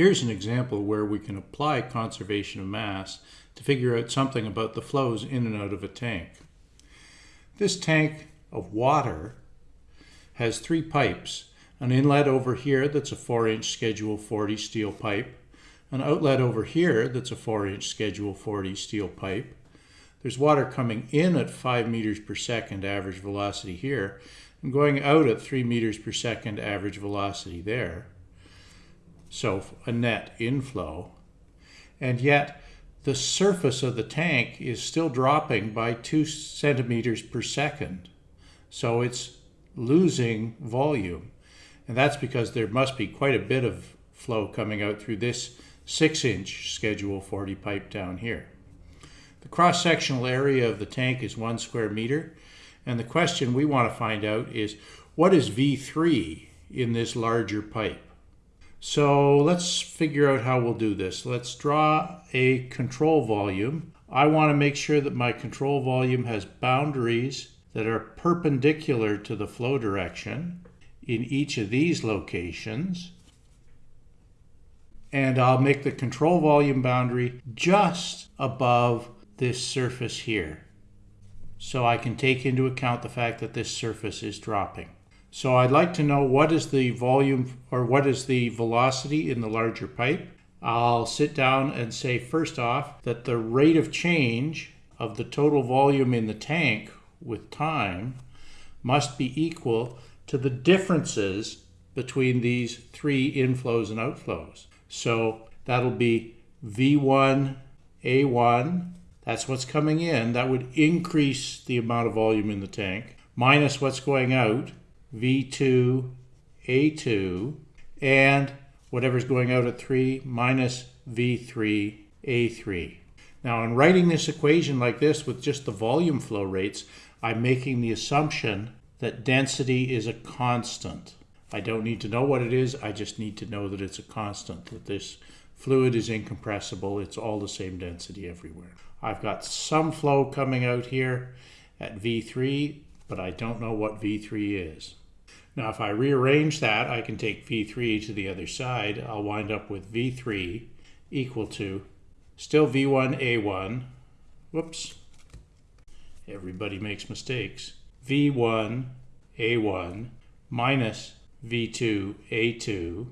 Here's an example where we can apply conservation of mass to figure out something about the flows in and out of a tank. This tank of water has three pipes. An inlet over here that's a 4-inch Schedule 40 steel pipe, an outlet over here that's a 4-inch Schedule 40 steel pipe. There's water coming in at 5 meters per second average velocity here, and going out at 3 meters per second average velocity there so a net inflow. And yet the surface of the tank is still dropping by two centimeters per second. So it's losing volume. And that's because there must be quite a bit of flow coming out through this six inch schedule 40 pipe down here. The cross-sectional area of the tank is one square meter. And the question we want to find out is what is V3 in this larger pipe? So let's figure out how we'll do this. Let's draw a control volume. I want to make sure that my control volume has boundaries that are perpendicular to the flow direction in each of these locations. And I'll make the control volume boundary just above this surface here. So I can take into account the fact that this surface is dropping. So I'd like to know what is the volume or what is the velocity in the larger pipe. I'll sit down and say first off that the rate of change of the total volume in the tank with time must be equal to the differences between these three inflows and outflows. So that'll be V1, A1, that's what's coming in. That would increase the amount of volume in the tank, minus what's going out, V2, A2, and whatever's going out at 3 minus V3, A3. Now, in writing this equation like this with just the volume flow rates, I'm making the assumption that density is a constant. I don't need to know what it is, I just need to know that it's a constant, that this fluid is incompressible, it's all the same density everywhere. I've got some flow coming out here at V3, but I don't know what V3 is. Now if I rearrange that, I can take V3 to the other side. I'll wind up with V3 equal to still V1A1. Whoops. Everybody makes mistakes. V1A1 minus V2A2.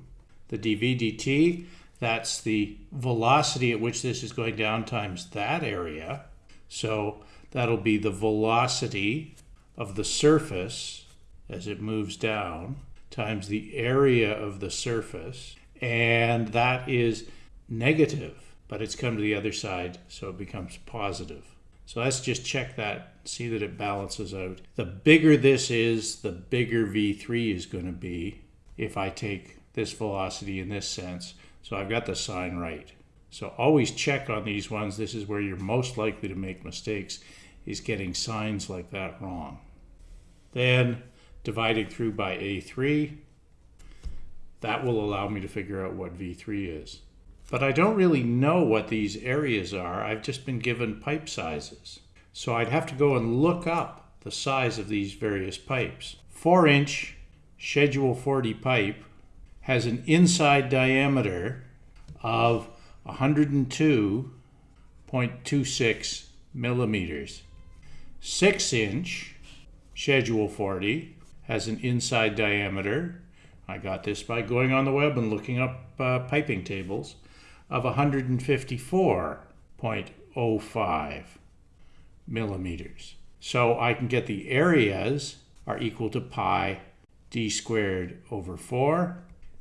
The dV dt, that's the velocity at which this is going down times that area. So that'll be the velocity of the surface as it moves down times the area of the surface. And that is negative, but it's come to the other side, so it becomes positive. So let's just check that, see that it balances out. The bigger this is, the bigger V3 is going to be if I take this velocity in this sense. So I've got the sign right. So always check on these ones. This is where you're most likely to make mistakes, is getting signs like that wrong. Then dividing through by A3. That will allow me to figure out what V3 is. But I don't really know what these areas are. I've just been given pipe sizes. So I'd have to go and look up the size of these various pipes. 4 inch Schedule 40 pipe has an inside diameter of 102.26 millimeters. 6 inch Schedule 40 has an inside diameter, I got this by going on the web and looking up uh, piping tables, of 154.05 millimeters. So I can get the areas are equal to pi d squared over 4,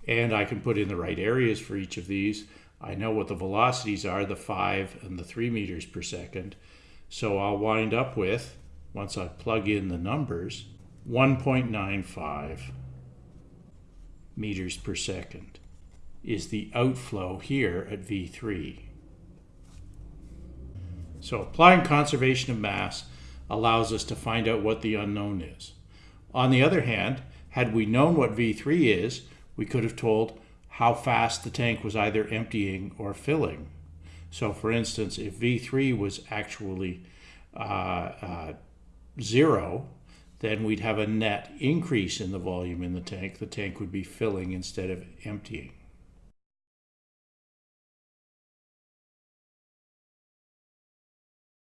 and I can put in the right areas for each of these. I know what the velocities are, the 5 and the 3 meters per second. So I'll wind up with, once I plug in the numbers, 1.95 meters per second is the outflow here at V3. So applying conservation of mass allows us to find out what the unknown is. On the other hand, had we known what V3 is, we could have told how fast the tank was either emptying or filling. So for instance, if V3 was actually uh, uh, zero, then we'd have a net increase in the volume in the tank. The tank would be filling instead of emptying.